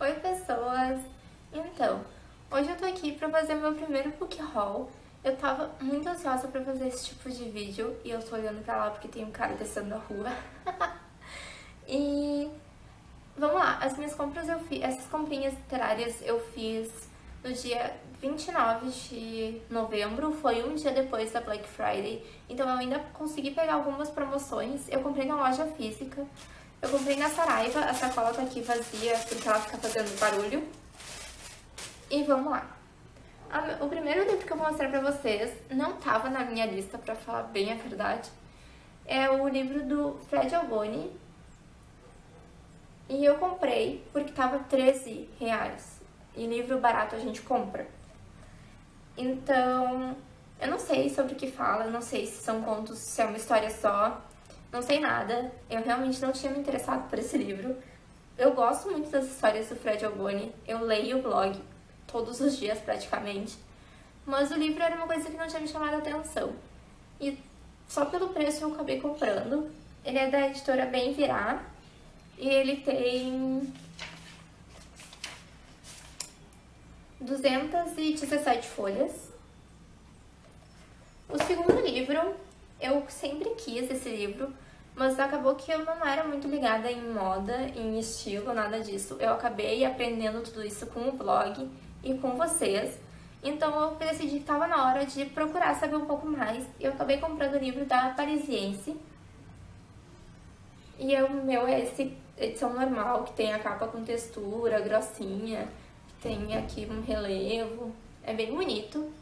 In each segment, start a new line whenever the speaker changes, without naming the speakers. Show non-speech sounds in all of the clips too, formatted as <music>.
Oi pessoas! Então, hoje eu tô aqui pra fazer meu primeiro book haul. Eu tava muito ansiosa pra fazer esse tipo de vídeo e eu tô olhando pra lá porque tem um cara descendo da rua. <laughs> e vamos lá, as minhas compras eu fiz, essas comprinhas literárias eu fiz no dia 29 de novembro, foi um dia depois da Black Friday, então eu ainda consegui pegar algumas promoções, eu comprei na loja física, eu comprei na Saraiva, a sacola tá aqui vazia porque ela fica fazendo barulho. E vamos lá. O primeiro livro que eu vou mostrar pra vocês não tava na minha lista, pra falar bem a verdade. É o livro do Fred Alboni. E eu comprei porque tava 13 reais. E livro barato a gente compra. Então, eu não sei sobre o que fala, não sei se são contos, se é uma história só não sei nada, eu realmente não tinha me interessado por esse livro. Eu gosto muito das histórias do Fred Alboni, eu leio o blog todos os dias praticamente, mas o livro era uma coisa que não tinha me chamado a atenção. E só pelo preço eu acabei comprando. Ele é da editora Bem Virar e ele tem 217 folhas. O segundo livro eu sempre quis esse livro, mas acabou que eu não era muito ligada em moda, em estilo, nada disso. Eu acabei aprendendo tudo isso com o blog e com vocês. Então eu decidi que estava na hora de procurar saber um pouco mais. Eu acabei comprando o livro da Parisiense. E o meu é esse edição normal, que tem a capa com textura, grossinha. Tem aqui um relevo. É bem bonito.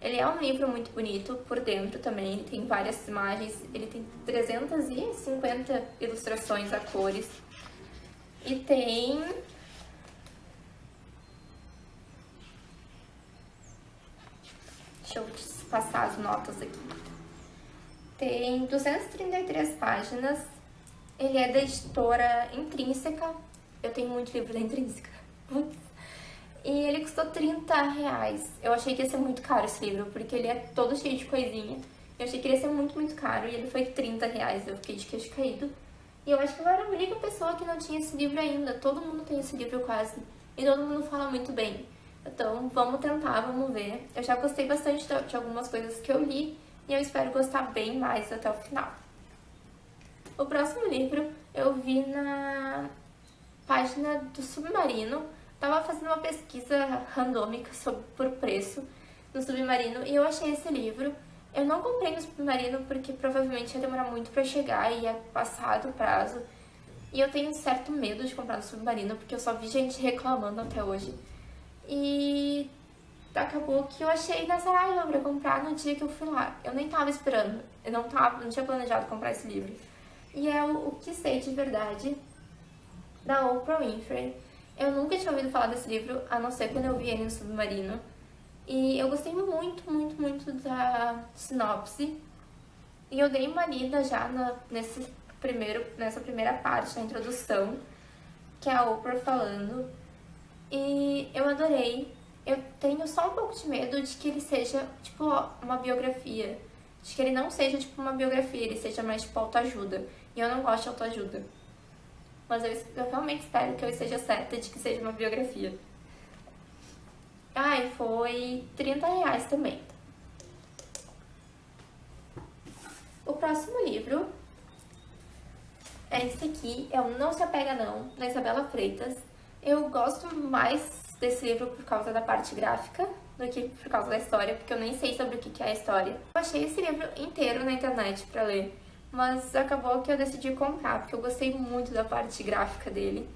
Ele é um livro muito bonito por dentro também, tem várias imagens, ele tem 350 ilustrações a cores. E tem... Deixa eu passar as notas aqui. Tem 233 páginas, ele é da editora Intrínseca. Eu tenho muito livro da Intrínseca. E ele custou 30 reais. Eu achei que ia ser muito caro esse livro, porque ele é todo cheio de coisinha. Eu achei que ia ser muito, muito caro e ele foi 30 reais. Eu fiquei de queixo caído. E eu acho que eu era a única pessoa que não tinha esse livro ainda. Todo mundo tem esse livro quase. E todo mundo fala muito bem. Então, vamos tentar, vamos ver. Eu já gostei bastante de algumas coisas que eu li e eu espero gostar bem mais até o final. O próximo livro eu vi na página do Submarino, Tava fazendo uma pesquisa randômica sobre, por preço no Submarino e eu achei esse livro. Eu não comprei no Submarino porque provavelmente ia demorar muito pra chegar e ia passar do prazo. E eu tenho certo medo de comprar no Submarino porque eu só vi gente reclamando até hoje. E acabou que eu achei na Saraiva pra comprar no dia que eu fui lá. Eu nem tava esperando, eu não, tava, não tinha planejado comprar esse livro. E é o, o Que Sei de Verdade, da Oprah Winfrey. Eu nunca tinha ouvido falar desse livro, a não ser quando eu vi ele no Submarino. E eu gostei muito, muito, muito da sinopse. E eu dei uma lida já na, nesse primeiro, nessa primeira parte, na introdução, que é a Oprah falando. E eu adorei. Eu tenho só um pouco de medo de que ele seja, tipo, uma biografia. De que ele não seja, tipo, uma biografia, ele seja mais, tipo, autoajuda. E eu não gosto de autoajuda mas eu, eu realmente espero que eu esteja certa de que seja uma biografia. Ai, foi 30 reais também. O próximo livro é esse aqui, é o Não Se Apega Não, da Isabela Freitas. Eu gosto mais desse livro por causa da parte gráfica do que por causa da história, porque eu nem sei sobre o que é a história. Eu achei esse livro inteiro na internet pra ler mas acabou que eu decidi comprar, porque eu gostei muito da parte gráfica dele.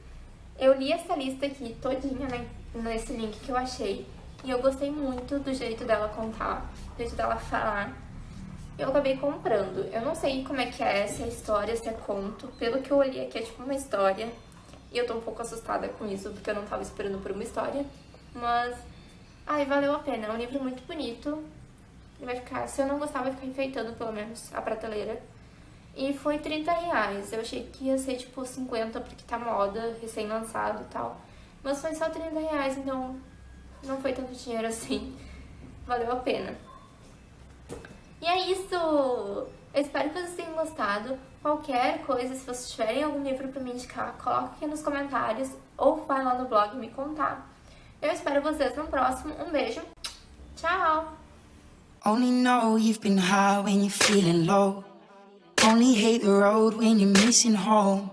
Eu li essa lista aqui todinha né, nesse link que eu achei, e eu gostei muito do jeito dela contar, do jeito dela falar. Eu acabei comprando. Eu não sei como é que é, se é história, se é conto. Pelo que eu olhei aqui, é tipo uma história. E eu tô um pouco assustada com isso, porque eu não tava esperando por uma história. Mas, ai, valeu a pena. É um livro muito bonito. Ele vai ficar, se eu não gostar, vai ficar enfeitando pelo menos a prateleira. E foi 30 reais. Eu achei que ia ser tipo 50 porque tá moda, recém-lançado e tal. Mas foi só 30 reais, então não foi tanto dinheiro assim. <laughs> Valeu a pena. E é isso! Eu espero que vocês tenham gostado. Qualquer coisa, se vocês tiverem algum livro para me indicar, coloque aqui nos comentários ou vai lá no blog me contar. Eu espero vocês no próximo. Um beijo. Tchau! Only know you've been high when you're feeling low. Only hate the road when you're missing home.